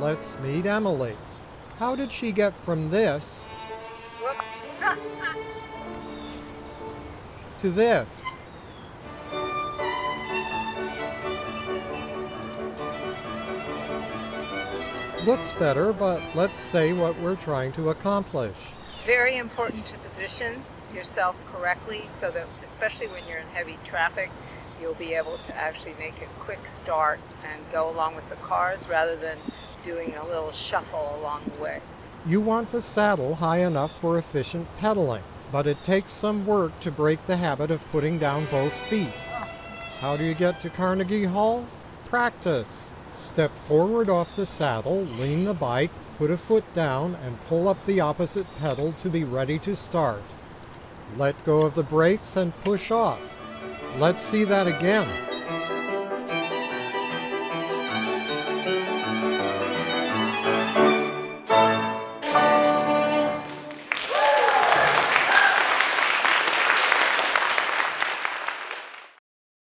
let's meet Emily. How did she get from this to this? Looks better, but let's say what we're trying to accomplish. Very important to position yourself correctly so that, especially when you're in heavy traffic, you'll be able to actually make a quick start and go along with the cars rather than doing a little shuffle along the way. You want the saddle high enough for efficient pedaling, but it takes some work to break the habit of putting down both feet. How do you get to Carnegie Hall? Practice. Step forward off the saddle, lean the bike, put a foot down, and pull up the opposite pedal to be ready to start. Let go of the brakes and push off. Let's see that again.